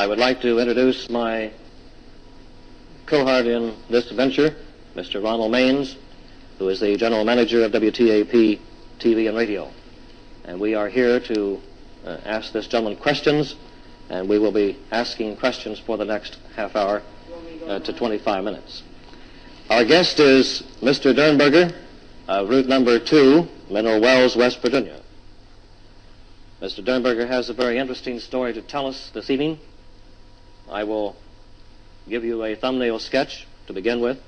I would like to introduce my cohort in this venture, Mr. Ronald Maines, who is the general manager of WTAP TV and radio. And we are here to uh, ask this gentleman questions, and we will be asking questions for the next half hour uh, to 25 minutes. Our guest is Mr. Derenberger, route number two, Mineral Wells, West Virginia. Mr. Derenberger has a very interesting story to tell us this evening. I will give you a thumbnail sketch to begin with.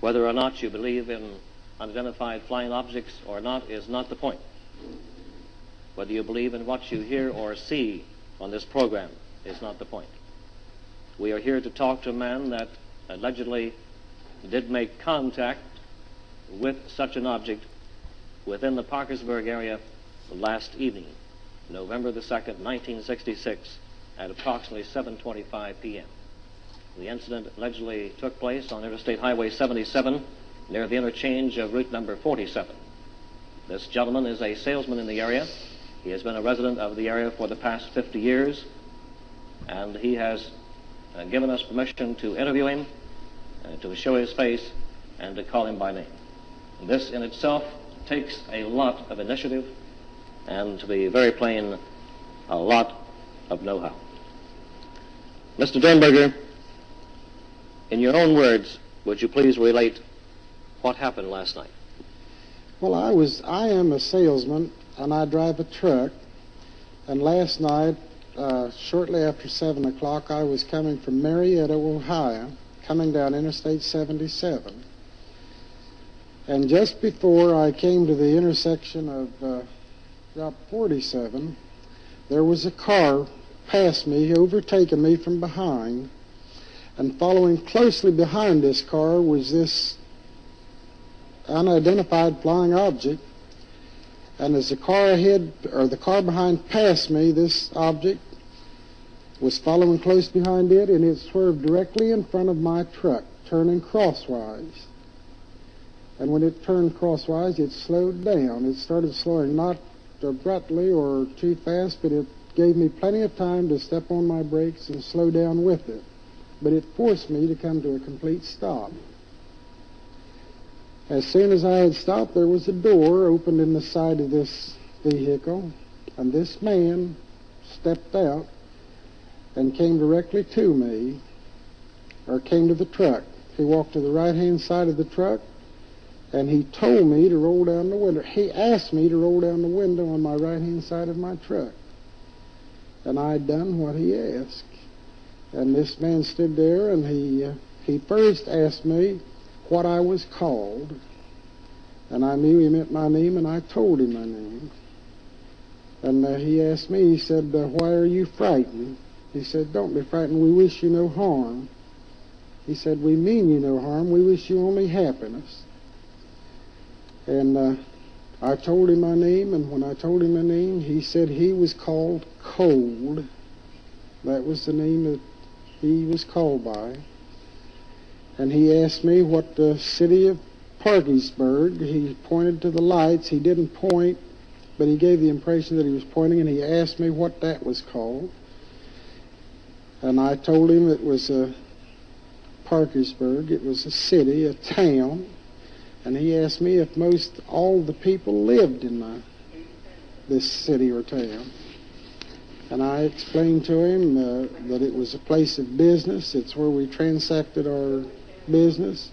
Whether or not you believe in unidentified flying objects or not is not the point. Whether you believe in what you hear or see on this program is not the point. We are here to talk to a man that allegedly did make contact with such an object within the Parkersburg area last evening, November the 2nd, 1966, at approximately 7.25 p.m. The incident allegedly took place on Interstate Highway 77 near the interchange of route number 47. This gentleman is a salesman in the area. He has been a resident of the area for the past 50 years, and he has uh, given us permission to interview him, uh, to show his face, and to call him by name. This in itself takes a lot of initiative and, to be very plain, a lot of know-how. Mr. Derenberger, in your own words, would you please relate what happened last night? Well, I was, I am a salesman and I drive a truck. And last night, uh, shortly after 7 o'clock, I was coming from Marietta, Ohio, coming down Interstate 77. And just before I came to the intersection of uh, Route 47, there was a car past me, overtaking me from behind. And following closely behind this car was this unidentified flying object. And as the car ahead, or the car behind passed me, this object was following close behind it, and it swerved directly in front of my truck, turning crosswise. And when it turned crosswise, it slowed down. It started slowing not abruptly or too fast, but it gave me plenty of time to step on my brakes and slow down with it. But it forced me to come to a complete stop. As soon as I had stopped, there was a door opened in the side of this vehicle, and this man stepped out and came directly to me, or came to the truck. He walked to the right-hand side of the truck, and he told me to roll down the window. He asked me to roll down the window on my right-hand side of my truck. And I'd done what he asked. And this man stood there, and he, uh, he first asked me, what I was called. And I knew he meant my name, and I told him my name. And uh, he asked me, he said, uh, why are you frightened? He said, don't be frightened. We wish you no harm. He said, we mean you no harm. We wish you only happiness. And uh, I told him my name, and when I told him my name, he said he was called Cold. That was the name that he was called by and he asked me what the city of Parkersburg, he pointed to the lights. He didn't point, but he gave the impression that he was pointing, and he asked me what that was called. And I told him it was a Parkersburg. It was a city, a town. And he asked me if most all the people lived in my, this city or town. And I explained to him uh, that it was a place of business. It's where we transacted our business,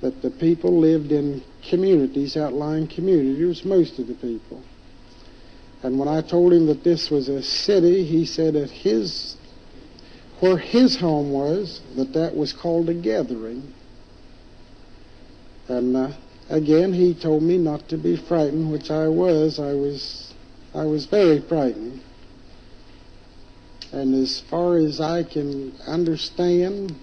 that the people lived in communities, outlying communities, most of the people. And when I told him that this was a city, he said that his, where his home was, that that was called a gathering. And uh, again, he told me not to be frightened, which I was. I was, I was very frightened. And as far as I can understand,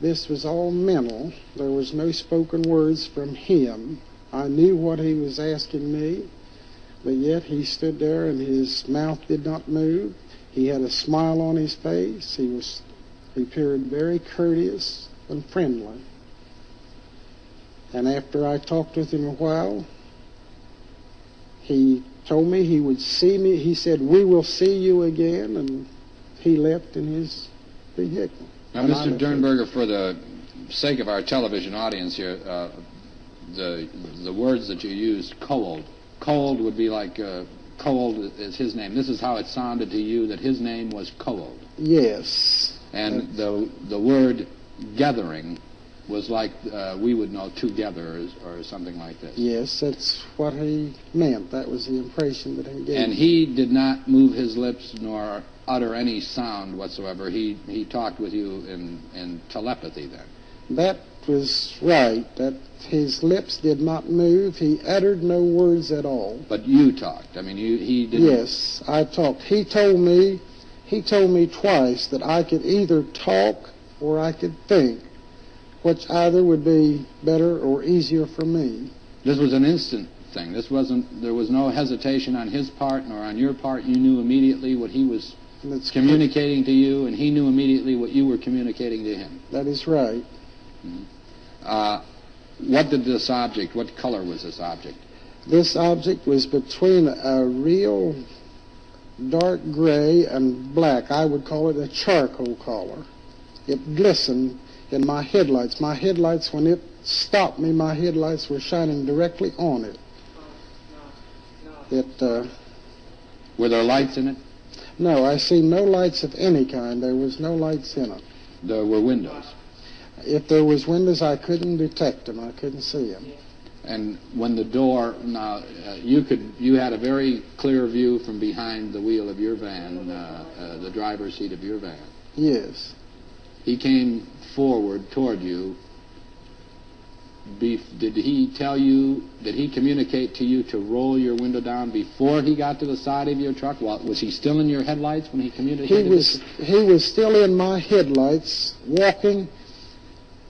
this was all mental. There was no spoken words from him. I knew what he was asking me, but yet he stood there and his mouth did not move. He had a smile on his face. He was he appeared very courteous and friendly. And after I talked with him a while, he told me he would see me. He said, "We will see you again," and he left in his vehicle. Now, And Mr. Derenberger, for the sake of our television audience here, uh, the the words that you used, cold. Cold would be like uh, cold is his name. This is how it sounded to you that his name was cold. Yes. And the the word gathering was like uh, we would know together or, or something like this. Yes, that's what he meant. That was the impression that he gave. And he did not move his lips nor utter any sound whatsoever. He he talked with you in in telepathy then. That was right. That his lips did not move. He uttered no words at all. But you talked. I mean, you he didn't. Yes, I talked. He told me, he told me twice that I could either talk or I could think, which either would be better or easier for me. This was an instant thing. This wasn't. There was no hesitation on his part nor on your part. You knew immediately what he was it's communicating to you, and he knew immediately what you were communicating to him. That is right. Uh, what did this object? What color was this object? This object was between a real dark gray and black. I would call it a charcoal color. It glistened in my headlights. My headlights, when it stopped me, my headlights were shining directly on it. It, uh, Were there lights in it? no, I see no lights of any kind. There was no lights in it. There were windows. If there was windows, I couldn't detect them. I couldn't see them. And when the door, now uh, you could, you had a very clear view from behind the wheel of your van, uh, uh, the driver's seat of your van. Yes. He came forward toward you. Be, did he tell you? Did he communicate to you to roll your window down before he got to the side of your truck? Well, was he still in your headlights when he communicated? He was he was still in my headlights, walking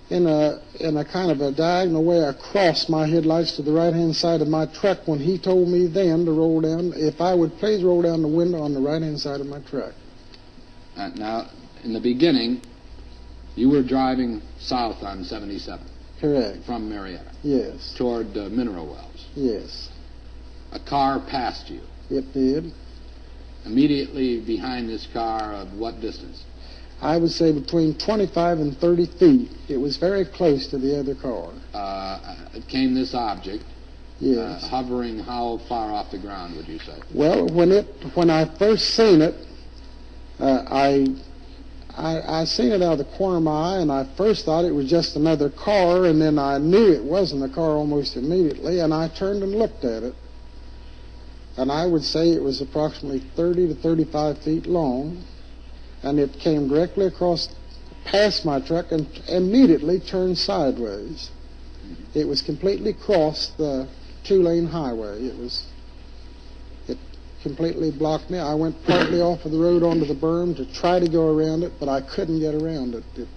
in a in a kind of a diagonal way across my headlights to the right hand side of my truck when he told me then to roll down if I would please roll down the window on the right hand side of my truck. Uh, now, in the beginning, you were driving south on 77 Correct. from Marietta Yes. toward uh, Mineral Wells. Yes. A car passed you. It did. Immediately behind this car, of what distance? I would say between 25 and 30 feet. It was very close to the other car. Uh, came this object, Yes. uh, hovering how far off the ground, would you say? Well, when it when I first seen it, uh, I, I I seen it out of the corner of my eye, and I first thought it was just another car, and then I knew it wasn't a car almost immediately, and I turned and looked at it, and I would say it was approximately 30 to 35 feet long, and it came directly across past my truck and immediately turned sideways. It was completely crossed the two-lane highway. It was completely blocked me. I went partly off of the road onto the berm to try to go around it, but I couldn't get around it. it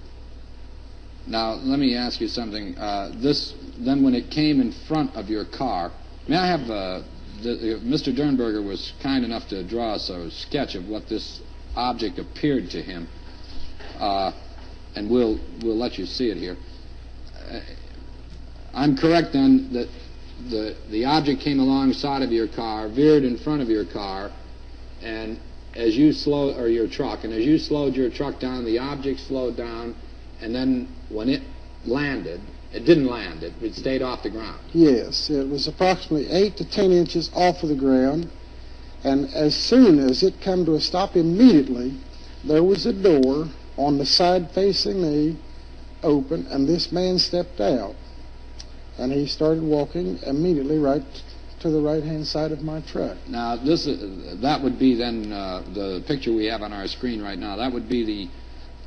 Now, let me ask you something. Uh, this, then, when it came in front of your car, may I have uh, the, uh, Mr. Derenberger was kind enough to draw us a sketch of what this object appeared to him, uh, and we'll we'll let you see it here. Uh, I'm correct then that the the object came alongside of your car, veered in front of your car, and as you slow or your truck, and as you slowed your truck down, the object slowed down, and then when it landed, it didn't land. It, it stayed off the ground. yes, it was approximately eight to ten inches off of the ground, and as soon as it come to a stop, immediately there was a door on the side facing me open, and this man stepped out, and he started walking immediately right to the right hand side of my truck. Now, this is, that would be then uh, the picture we have on our screen right now. That would be the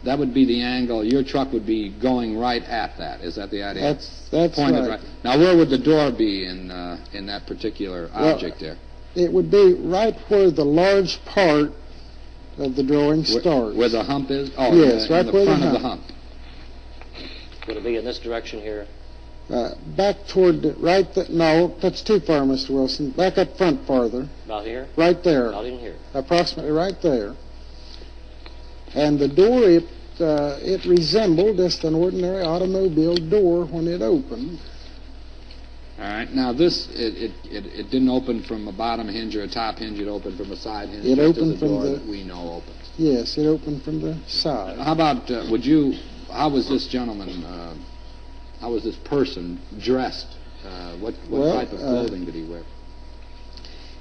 that would be the angle. Your truck would be going right at that. Is that the idea? That's that's Pointed right. Now, where would the door be in uh, in that particular Well, object there? It would be right where the large part of the drawing Where- starts. Where, the hump is? Oh, Yes, in right in the where the front of the hump. hump. Would it be in this direction here? Uh, back toward the, right. The, no, that's too far, Mr. Wilson. Back up front farther. About here? Right there, Not in here. approximately right there. And the door, it uh, it resembled just an ordinary automobile door when it opened. All right. Now this, it, it, it, it didn't open from a bottom hinge or a top hinge. It opened from a side hinge. It opened as a from door the- that we know opens. Yes, it opened from the side. How about, uh, would you, how was this gentleman, uh, how was this person dressed? Uh, what what Well, type of uh, clothing did he wear?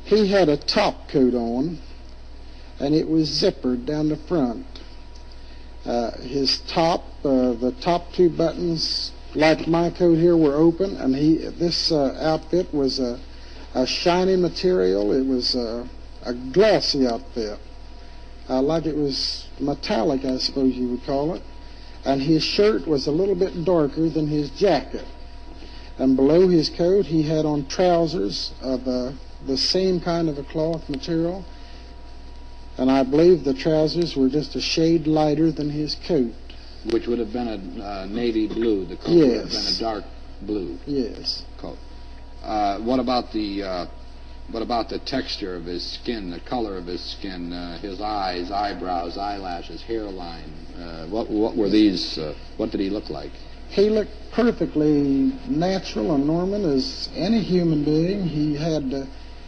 He had a top coat on, and it was zippered down the front. Uh, his top, uh, the top two buttons, like my coat here, were open, and he this uh, outfit was a, a shiny material. It was a, a glossy outfit, uh, like it was metallic, I suppose you would call it. And his shirt was a little bit darker than his jacket. And below his coat, he had on trousers of uh, the same kind of a cloth material. And I believe the trousers were just a shade lighter than his coat. Which would have been a uh, navy blue. The coat would have been a dark blue Yes. coat. Uh, what about the what about the texture of his skin, the color of his skin, uh, his eyes, eyebrows, eyelashes, hairline? Uh, what what were these? Uh, what did he look like? He looked perfectly natural and normal as any human being. He had uh,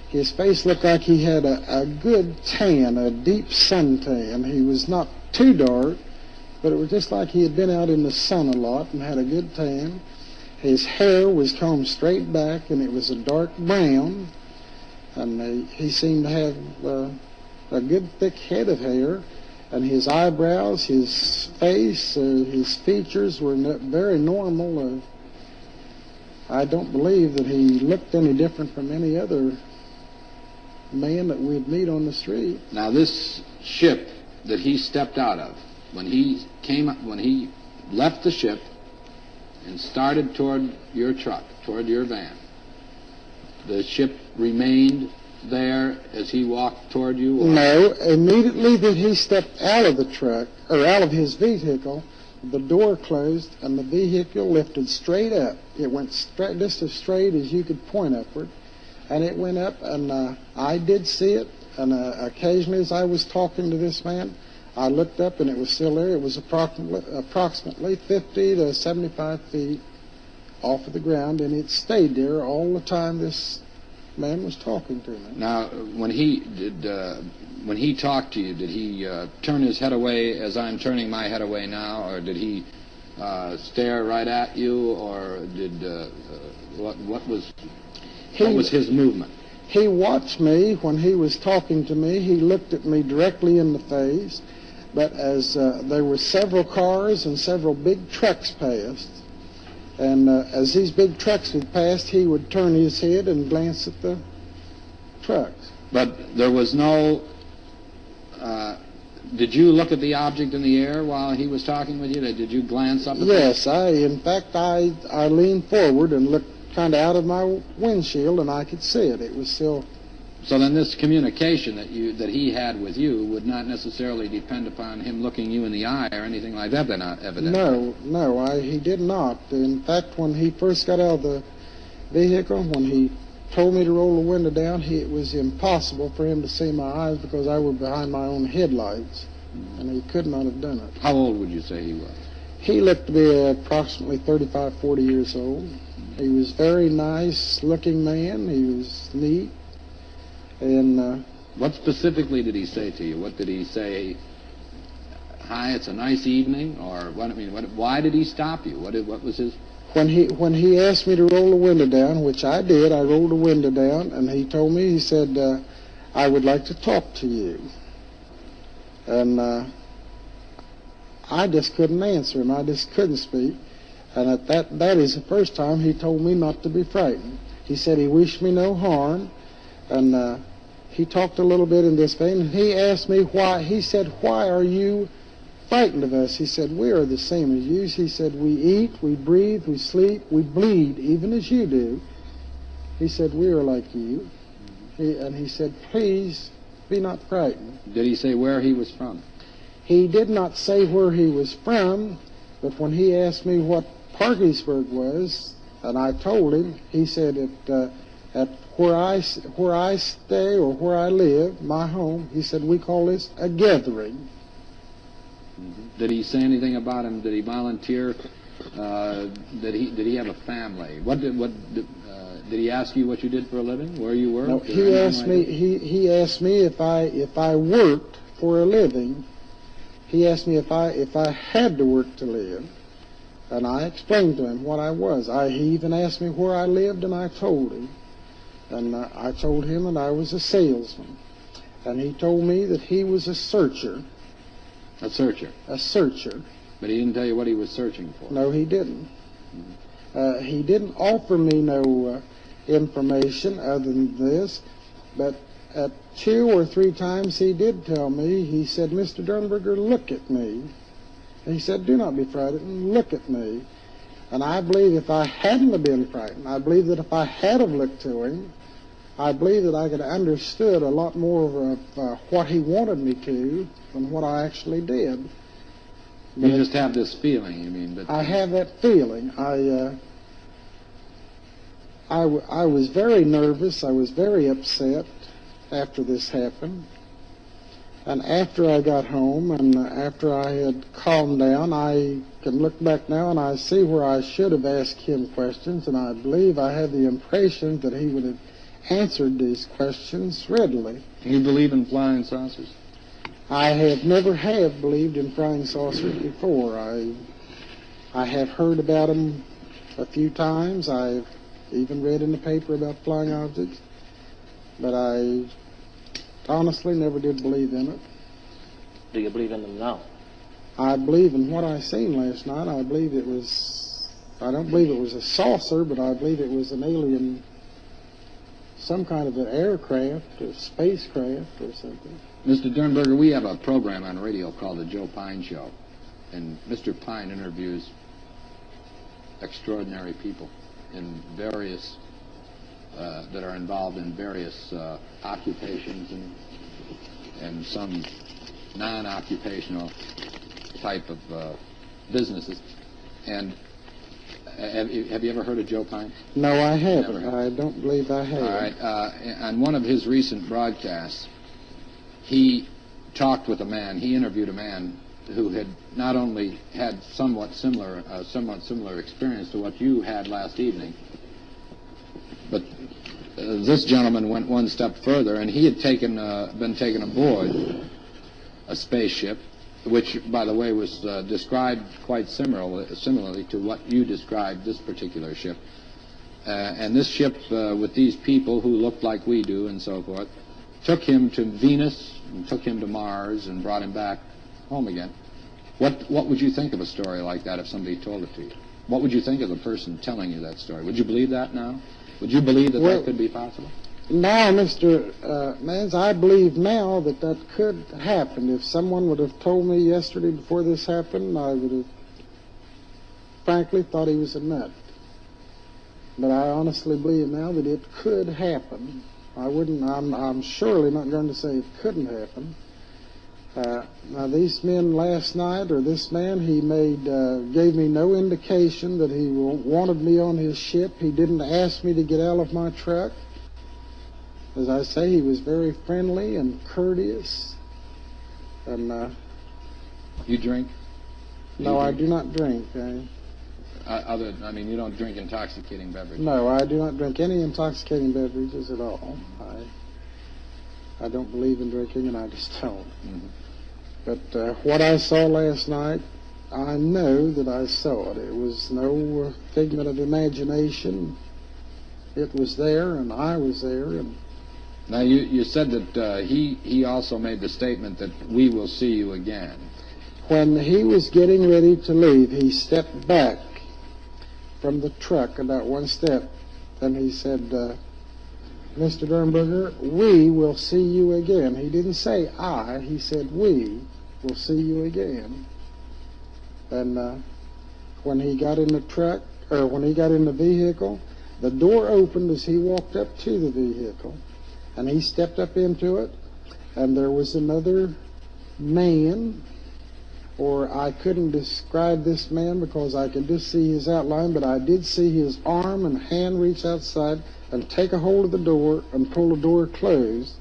his face looked like he had a, a good tan, a deep sun tan. He was not too dark, but it was just like he had been out in the sun a lot and had a good tan. His hair was combed straight back, and it was a dark brown. And he seemed to have uh, a good thick head of hair and his eyebrows, his face, uh, his features were very normal. Uh, I don't believe that he looked any different from any other man that we'd meet on the street. Now this ship that he stepped out of, when he came, when he left the ship and started toward your truck, toward your van, the ship remained there as he walked toward you. Or? No, immediately that he stepped out of the truck, or out of his vehicle, the door closed and the vehicle lifted straight up. It went straight, just as straight as you could point upward. And it went up, and uh, I did see it. And uh, occasionally, as I was talking to this man, I looked up and it was still there. It was approximately, approximately 50 to 75 feet off of the ground, and it stayed there all the time this man was talking to me. Now, when he did, uh, when he talked to you, did he uh, turn his head away as I'm turning my head away now, or did he uh, stare right at you, or did uh, uh, what? What was what was his movement? He watched me when he was talking to me. He looked at me directly in the face. But as uh, there were several cars and several big trucks passed, and uh, as these big trucks would pass, he would turn his head and glance at the trucks. But there was no. Uh, did you look at the object in the air while he was talking with you? Did you glance up at Yes, I. In fact, I I leaned forward and looked kind of out of my windshield, and I could see it. It was still? So then, this communication that you that he had with you would not necessarily depend upon him looking you in the eye or anything like that. Then, uh, evidently. No, no, I, he did not. In fact, when he first got out of the vehicle, when he told me to roll the window down, he, it was impossible for him to see my eyes because I was behind my own headlights, and he could not have done it. How old would you say he was? He looked to be approximately 35, 40 years old. He was very nice looking man. He was neat. And uh, What specifically did he say to you? What did he say? Hi, it's a nice evening, or what? I mean, what, why did he stop you? What did, what was his? when he when he asked me to roll the window down, which I did, I rolled the window down, and he told me he said, uh, "I would like to talk to you." And uh, I just couldn't answer him. I just couldn't speak. And at that that is the first time he told me not to be frightened. He said he wished me no harm, and uh, he talked a little bit in this vein. He asked me why. He said, "Why are you?" frightened of us. He said, We are the same as you. He said, We eat, we breathe, we sleep, we bleed, even as you do. He said, We are like you. He, and he said, Please be not frightened. Did he say where he was from? He did not say where he was from, but when he asked me what Parkersburg was, and I told him, he said, it. uh, at where I, where I stay or where I live, my home, he said, We call this a gathering. Did he say anything about him? Did he volunteer Uh, did he did he have a family? What did what did, uh, did he ask you what you did for a living? Where you worked? No, he asked like me. that? He he asked me if I if I worked for a living. He asked me if I if I had to work to live, and I explained to him what I was. I he even asked me where I lived, and I told him, and uh, I told him that I was a salesman, and he told me that he was a searcher, A searcher, a searcher. but he didn't tell you what he was searching for. No, he didn't. Uh, he didn't offer me no uh, information other than this, but at two or three times he did tell me, he said, Mr. Derenberger, look at me. He said, do not be frightened, look at me. And I believe if I hadn't have been frightened, I believe that if I had have looked to him, I believe that I could have understood a lot more of uh, what he wanted me to than what I actually did. You just have this feeling. You mean, but I have that feeling. I, uh, I, w- I was very nervous. I was very upset after this happened. And after I got home and after I had calmed down, I can look back now and I see where I should have asked him questions, and I believe I had the impression that he would have answered these questions readily. you believe in flying saucers? I have never have believed in flying saucers before. I I have heard about them a few times. I've even read in the paper about flying objects, but I honestly never did believe in it. Do you believe in them now? I believe in what I seen last night. I believe it was. I don't believe it was a saucer, but I believe it was an alien, some kind of an aircraft a spacecraft or something. Mr. Derenberger, we have a program on radio called the Joe Pyne Show, and Mr. Pyne interviews extraordinary people in various uh, that are involved in various uh, occupations and and some non-occupational type of uh, businesses. And have you, have you ever heard of Joe Pyne? No, I haven't. I don't believe I have. All right. Uh, on one of his recent broadcasts, he talked with a man. He interviewed a man who had not only had somewhat similar, uh, somewhat similar experience to what you had last evening, but uh, this gentleman went one step further, and he had taken, uh, been taken aboard a spaceship, which, by the way, was uh, described quite similar, similarly to what you described this particular ship. Uh, and this ship, uh, with these people who looked like we do and so forth, took him to Venus and took him to Mars and brought him back home again. What what would you think of a story like that if somebody told it to you? What would you think of the person telling you that story? Would you believe that now? Would you believe that Well- that could be possible? Now, Mr. Uh, Mans, I believe now that that could happen. If someone would have told me yesterday before this happened, I would have frankly thought he was a nut. But I honestly believe now that it could happen. I wouldn't, I'm, I'm surely not going to say it couldn't happen. Uh, now, these men last night, or this man, he made, uh, gave me no indication that he wanted me on his ship. He didn't ask me to get out of my truck. As I say, he was very friendly and courteous. And uh, You drink? no, You I do not drink. I, Uh, other, I mean, you don't drink intoxicating beverages. no, I do not drink any intoxicating beverages at all. I I don't believe in drinking, and I just don't. Mhm. But uh, what I saw last night, I know that I saw it. It was no figment of imagination. It was there, and I was there, and Now, you, you said that uh, he, he also made the statement that we will see you again. When he was getting ready to leave, he stepped back from the truck about one step, and he said, uh, Mr. Derenberger, we will see you again. He didn't say I, he said we will see you again. And uh, when he got in the truck, or when he got in the vehicle, the door opened as he walked up to the vehicle, and he stepped up into it, and there was another man or I couldn't describe this man because I could just see his outline, but I did see his arm and hand reach outside and take a hold of the door and pull the door closed.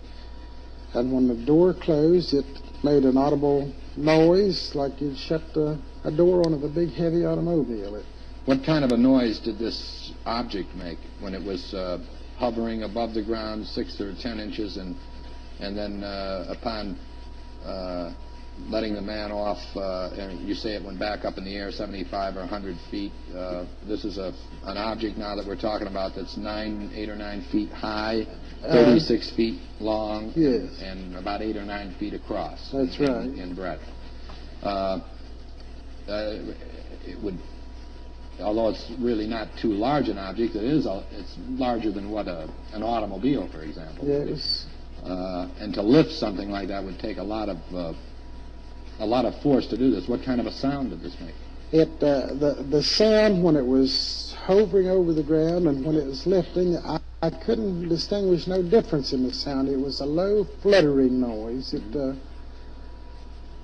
And when the door closed, it made an audible noise like you'd shut a, a door on a big heavy automobile. It What kind of a noise did this object make when it was uh, hovering above the ground six or ten inches and and then uh, upon uh, letting the man off, uh, and you say it went back up in the air 75 or 100 feet. Uh, this is a an object now that we're talking about that's nine, eight or nine feet high, 36 feet long, Yes. and about eight or nine feet across. That's in, right. In breadth. Uh, uh, it would, although it's really not too large an object, it is. A, it's larger than what a an automobile, for example. Yeah, would it be. was, Uh, and to lift something like that would take a lot of uh, a lot of force to do this. What kind of a sound did this make? it, uh, the, the sound when it was hovering over the ground and when it was lifting, I, I couldn't distinguish no difference in the sound. It was a low fluttering noise. It, uh,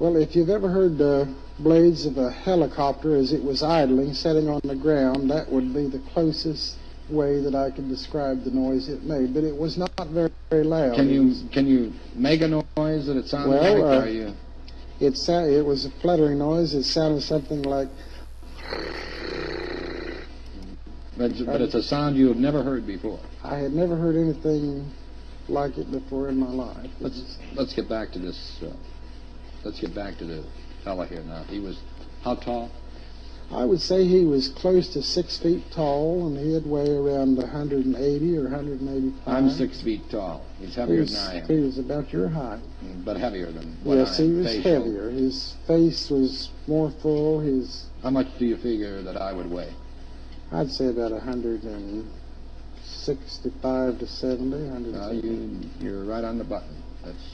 well, if you've ever heard the blades of a helicopter as it was idling, setting on the ground, that would be the closest way that I could describe the noise it made. But it was not very, very loud. Can you can you make a noise that it sounded Well, like? uh, Are you, It sa- it was a fluttering noise. It sounded something like but, but it's a sound you have never heard before. I had never heard anything like it before in my life. Let's let's get back to this. Uh, let's get back to the fella here now. He was how tall? I would say he was close to six feet tall, and he'd weigh around 180 or 185. I'm six feet tall. He's He heavier was, than I am, he was about your height. but heavier than what yes, he was facial. heavier. His face was more full. His, How much do you figure that I would weigh? I'd say about 165 to 70. 170. Uh, you, you're right on the button. That's,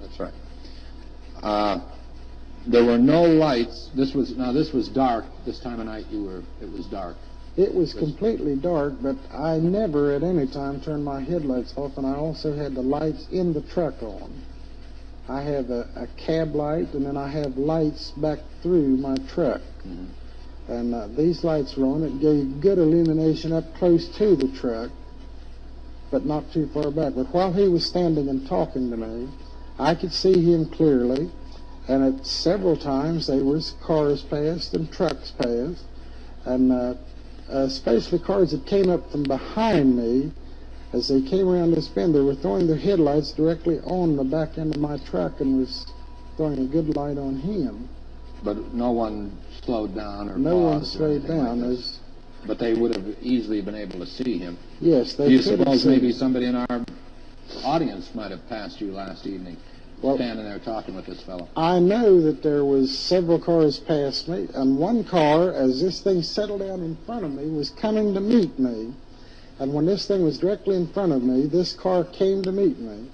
that's right. Uh, there were no lights. This was now. This was dark. This time of night, you were. It was dark. It was completely dark, but I never at any time turned my headlights off, and I also had the lights in the truck on. I have a, a cab light, and then I have lights back through my truck. Mhm. And uh, these lights were on. It gave good illumination up close to the truck, but not too far back. But while he was standing and talking to me, I could see him clearly, and at several times there was cars passed and trucks passed, and uh, especially cars that came up from behind me. As they came around this bend, they were throwing their headlights directly on the back end of my truck and was throwing a good light on him. But no one slowed down or No one slowed like down. this. As But they would have easily been able to see him. yes, they Do you suppose maybe somebody in our audience might have passed you last evening, Well- standing there talking with this fellow? I know that there was several cars past me, and one car, as this thing settled down in front of me, was coming to meet me. And when this thing was directly in front of me, this car came to meet me.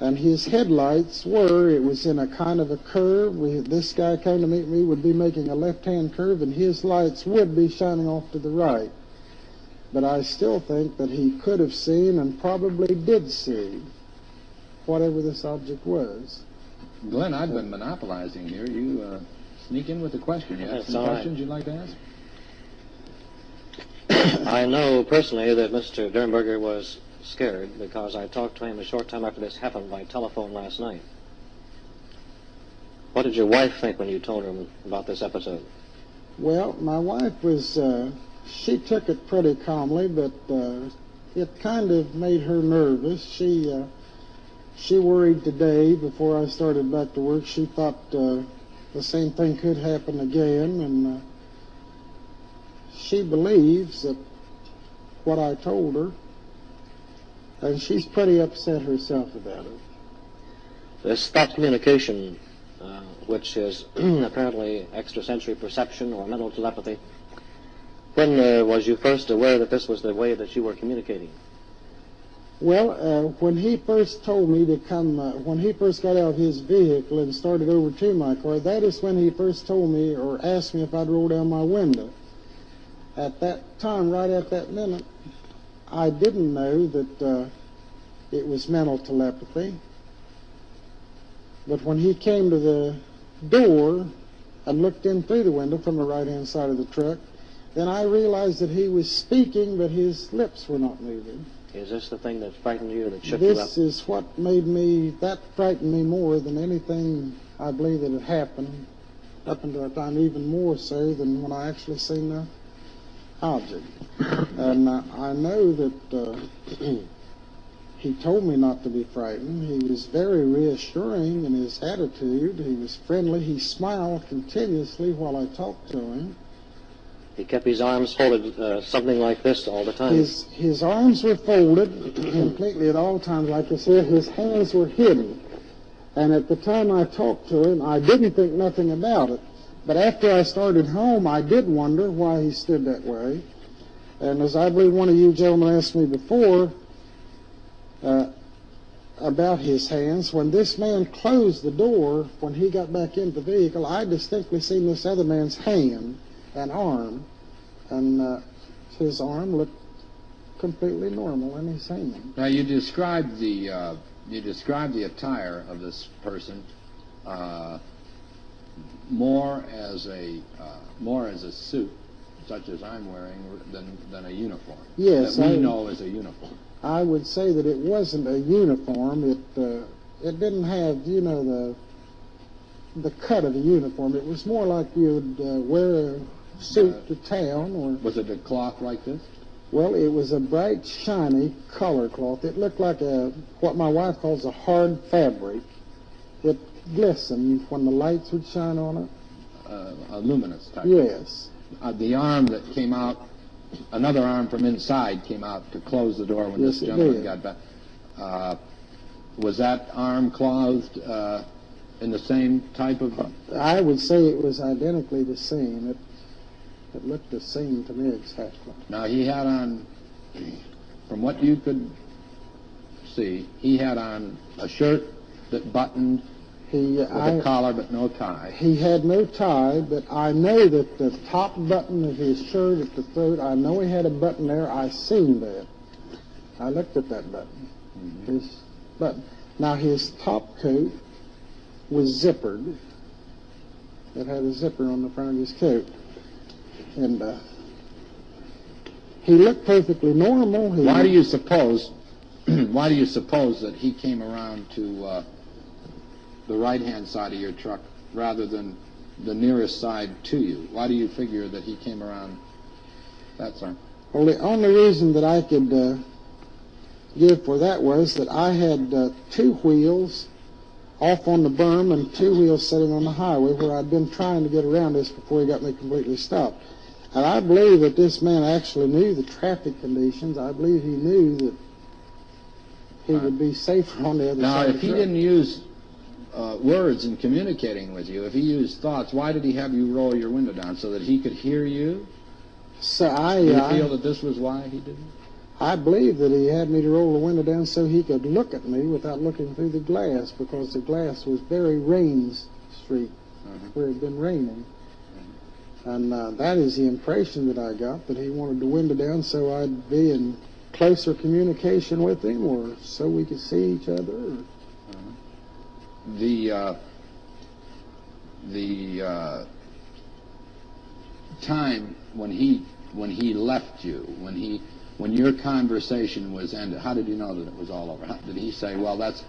And his headlights were, it was in a kind of a curve. We, this guy came to meet me, would be making a left-hand curve, and his lights would be shining off to the right. But I still think that he could have seen and probably did see whatever this object was. Glenn, I've been monopolizing here. You uh, sneak in with a question. You have some all right. questions you'd like to ask? I know personally that Mr. Derenberger was scared because I talked to him a short time after this happened by telephone last night. What did your wife think when you told her about this episode? Well, my wife was, uh, she took it pretty calmly, but uh, it kind of made her nervous. She, uh, she worried today before I started back to work. She thought uh, the same thing could happen again, and uh, she believes that what I told her, and she's pretty upset herself about it. This thought communication, uh, which is apparently extrasensory perception or mental telepathy, when uh, was you first aware that this was the way that you were communicating? Well, uh, when he first told me to come, uh, when he first got out of his vehicle and started over to my car, that is when he first told me or asked me if I'd roll down my window. At that time, right at that minute, I didn't know that uh, it was mental telepathy. But when he came to the door and looked in through the window from the right-hand side of the truck, then I realized that he was speaking, but his lips were not moving. Is this the thing that frightened you, that shook you up? This is what made me, that frightened me more than anything I believe that had happened up until that time, even more so than when I actually seen the, object. And uh, I know that uh, he told me not to be frightened. He was very reassuring in his attitude. He was friendly. He smiled continuously while I talked to him. He kept his arms folded uh, something like this all the time. His his arms were folded completely at all times. Like I said, his hands were hidden. And at the time I talked to him, I didn't think nothing about it. But after I started home, I did wonder why he stood that way. And as I believe one of you gentlemen asked me before uh, about his hands, when this man closed the door, when he got back into the vehicle, I distinctly seen this other man's hand and arm, and uh, his arm looked completely normal and his hand. Now you described the uh, you described the attire of this person uh, more as a uh, more as a suit, such as I'm wearing, than than a uniform. Yes, that we I- know as a uniform. I would say that it wasn't a uniform. It uh, it didn't have you know the the cut of a uniform. It was more like you would uh, wear suit to town, or Was it a cloth like this? well, it was a bright, shiny color cloth. It looked like a what my wife calls a hard fabric. It glistened when the lights would shine on it. Uh, a luminous type. Yes, Uh, the arm that came out, another arm from inside came out to close the door when Yes, this gentleman got back. Uh, was that arm clothed uh, in the same type of? I would say it was identically the same. It it looked the same to me exactly. Now he had on, from what you could see, he had on a shirt that buttoned He with I, a collar but no tie. He had no tie, but I know that the top button of his shirt at the throat, I know he had a button there. I seen that. I looked at that button. Mm-hmm. His button. Now his top coat was zippered. It had a zipper on the front of his coat. And uh, he looked perfectly normal. He, Why do you suppose? why do you suppose that he came around to uh, the right-hand side of your truck rather than the nearest side to you? Why do you figure that he came around that side? Well, the only reason that I could uh, give for that was that I had uh, two wheels off on the berm and two wheels sitting on the highway where I'd been trying to get around this before he got me completely stopped. And I believe that this man actually knew the traffic conditions. I believe he knew that he would be safer on the other Now, side of if he didn't use uh, words in communicating with you, if he used thoughts, why did he have you roll your window down so that he could hear you? So I, Do you I, feel that this was why he did it? I believe that he had me to roll the window down so he could look at me without looking through the glass because the glass was very rain street Mhm. where it had been raining. And uh, that is the impression that I got that he wanted the window down so I'd be in closer communication with him or so we could see each other. Or, the uh, the uh, time when he when he left you, when he when your conversation was ended, how did you know that it was all over? How, did he say, "Well, that's"?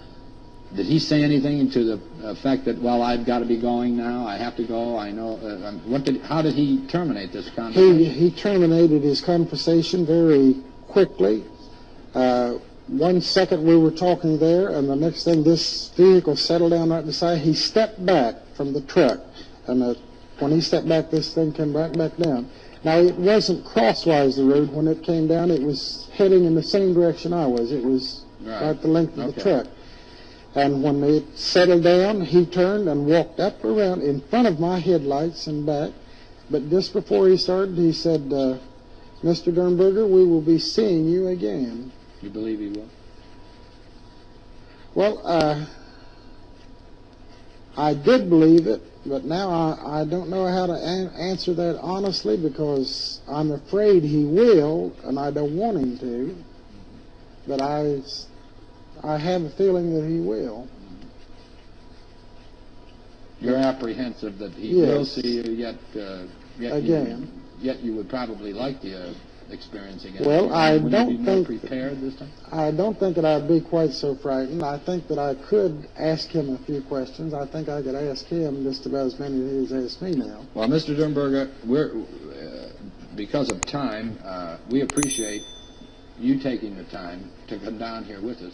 Did he say anything to the effect that, "Well, I've got to be going now. I have to go. I know." Uh, um, what did? How did he terminate this conversation? he terminated his conversation very quickly. Uh, one second we were talking there, and the next thing this vehicle settled down right beside. He stepped back from the truck, and uh, when he stepped back, this thing came right back down. Now it wasn't crosswise the road when it came down; it was heading in the same direction I was. It was Right. right the length of the truck. And when it settled down, he turned and walked up around in front of my headlights and back. But just before he started, he said, uh, Mr. Derenberger, we will be seeing you again. You believe he will? Well, uh, I did believe it, but now I, I don't know how to an- answer that honestly because I'm afraid he will, and I don't want him to. But I, I have a feeling that he will. You're apprehensive that he will see you, yet uh, yet Again. You, yet you would probably like the uh, experience again. Well, I Wouldn't don't you be more think- prepared this time. I don't think that I'd be quite so frightened. I think that I could ask him a few questions. I think I could ask him just about as many as he's asked me now. Well, Mr. Derenberger, we're uh, because of time, uh, we appreciate you taking the time to come down here with us.